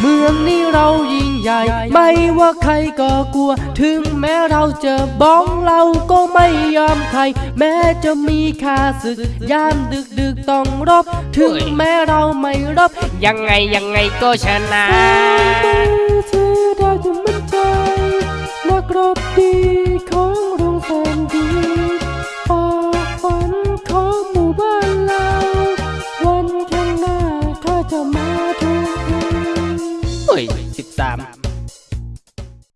เมืองนี้เรายิ่งใหญ่ ไม่ว่าใครก็กลัว ถึงแม้เราเจอบ้องเราก็ไม่ยอมใคร แม้จะมีค่าศึกยามดึกดึกๆต้องรบ ถึงแม้เราไม่รบ ยังไงยังไงก็ชนะเธอได้จะมั่นใจนักรบดีของ 13